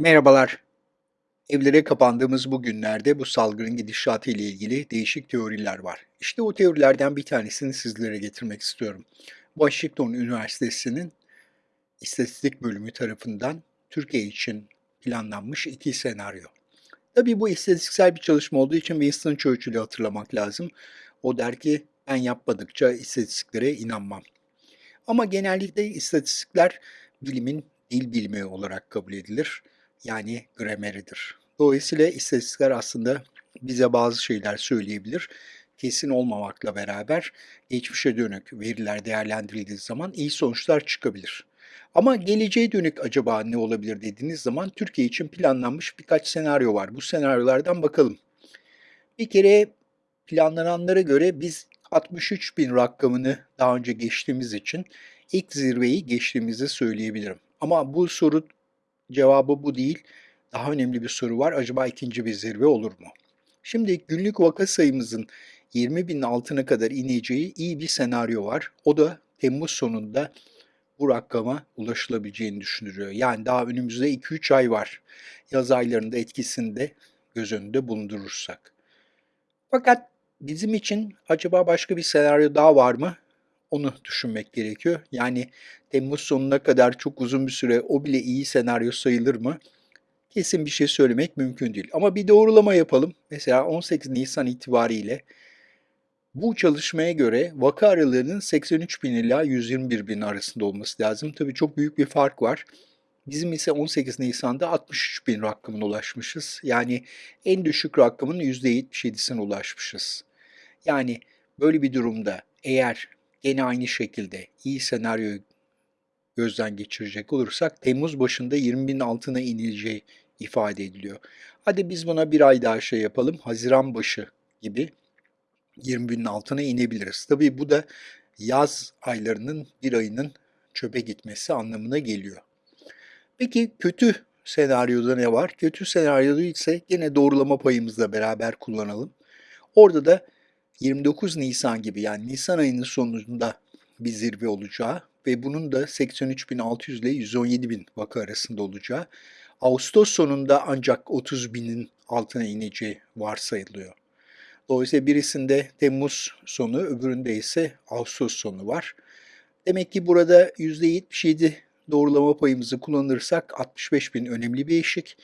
Merhabalar. Evlere kapandığımız bu günlerde bu salgının gidişatı ile ilgili değişik teoriler var. İşte o teorilerden bir tanesini sizlere getirmek istiyorum. Washington Üniversitesi'nin istatistik bölümü tarafından Türkiye için planlanmış iki senaryo. Tabii bu istatistiksel bir çalışma olduğu için Winston Churchill'i hatırlamak lazım. O der ki ben yapmadıkça istatistiklere inanmam. Ama genellikle istatistikler bilimin dil bilimi olarak kabul edilir. Yani grameridir. Dolayısıyla istatistikler aslında bize bazı şeyler söyleyebilir. Kesin olmamakla beraber geçmişe dönük veriler değerlendirildiği zaman iyi sonuçlar çıkabilir. Ama geleceğe dönük acaba ne olabilir dediğiniz zaman Türkiye için planlanmış birkaç senaryo var. Bu senaryolardan bakalım. Bir kere planlananlara göre biz 63 bin rakamını daha önce geçtiğimiz için ilk zirveyi geçtiğimizi söyleyebilirim. Ama bu soru cevabı bu değil. Daha önemli bir soru var. Acaba ikinci bir zirve olur mu? Şimdi günlük vaka sayımızın 20 binin altına kadar ineceği iyi bir senaryo var. O da Temmuz sonunda bu rakama ulaşılabileceğini düşünülüyor. Yani daha önümüzde 2-3 ay var. Yaz aylarında etkisini de göz önünde bulundurursak. Fakat bizim için acaba başka bir senaryo daha var mı? Onu düşünmek gerekiyor. Yani Temmuz sonuna kadar çok uzun bir süre o bile iyi senaryo sayılır mı? Kesin bir şey söylemek mümkün değil. Ama bir doğrulama yapalım. Mesela 18 Nisan itibariyle bu çalışmaya göre vaka aralığının 83 bin ila 121 bin arasında olması lazım. Tabii çok büyük bir fark var. Bizim ise 18 Nisan'da 63 bin rakamına ulaşmışız. Yani en düşük rakamın %77'sine ulaşmışız. Yani böyle bir durumda eğer gene aynı şekilde iyi senaryoyu gözden geçirecek olursak Temmuz başında 20 bin altına inileceği ifade ediliyor. Hadi biz buna bir ay daha şey yapalım. Haziran başı gibi 20 binin altına inebiliriz. Tabii bu da yaz aylarının bir ayının çöpe gitmesi anlamına geliyor. Peki kötü senaryoda ne var? Kötü senaryoda ise yine doğrulama payımızla beraber kullanalım. Orada da 29 Nisan gibi yani Nisan ayının sonunda bir zirve olacağı ve bunun da 83.600 ile 117.000 vaka arasında olacağı, Ağustos sonunda ancak 30.000'in altına ineceği varsayılıyor. Dolayısıyla birisinde Temmuz sonu, öbüründe ise Ağustos sonu var. Demek ki burada %77 doğrulama payımızı kullanırsak 65 bin önemli bir eşik,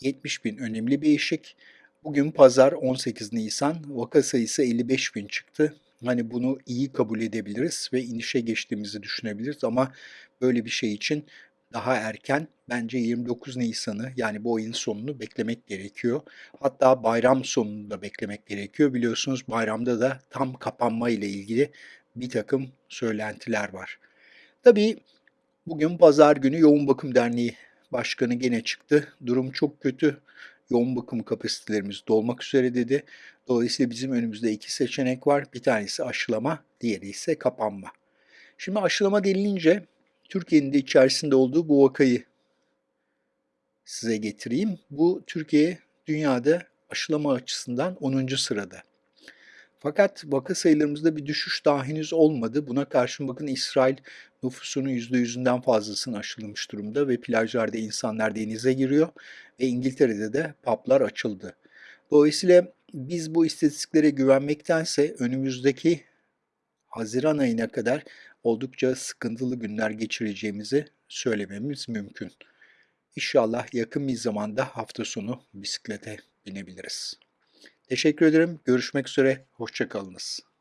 70 bin önemli bir eşik. Bugün pazar 18 Nisan, vaka sayısı 55 bin çıktı. Hani bunu iyi kabul edebiliriz ve inişe geçtiğimizi düşünebiliriz ama böyle bir şey için daha erken bence 29 Nisan'ı yani bu ayın sonunu beklemek gerekiyor. Hatta bayram sonunu da beklemek gerekiyor. Biliyorsunuz bayramda da tam kapanma ile ilgili bir takım söylentiler var. Tabii bugün pazar günü Yoğun Bakım Derneği Başkanı gene çıktı. Durum çok kötü yoğun bakım kapasitelerimiz dolmak üzere dedi. Dolayısıyla bizim önümüzde iki seçenek var. Bir tanesi aşılama, diğeri ise kapanma. Şimdi aşılama denilince Türkiye'nin de içerisinde olduğu bu vakayı size getireyim. Bu Türkiye dünyada aşılama açısından 10. sırada. Fakat vaka sayılarımızda bir düşüş daha henüz olmadı. Buna karşın bakın İsrail nüfusunun %100'ünden fazlasını aşılamış durumda ve plajlarda insanlar denize giriyor ve İngiltere'de de publar açıldı. Dolayısıyla biz bu istatistiklere güvenmektense önümüzdeki Haziran ayına kadar oldukça sıkıntılı günler geçireceğimizi söylememiz mümkün. İnşallah yakın bir zamanda hafta sonu bisiklete binebiliriz. Teşekkür ederim. Görüşmek üzere. Hoşçakalınız.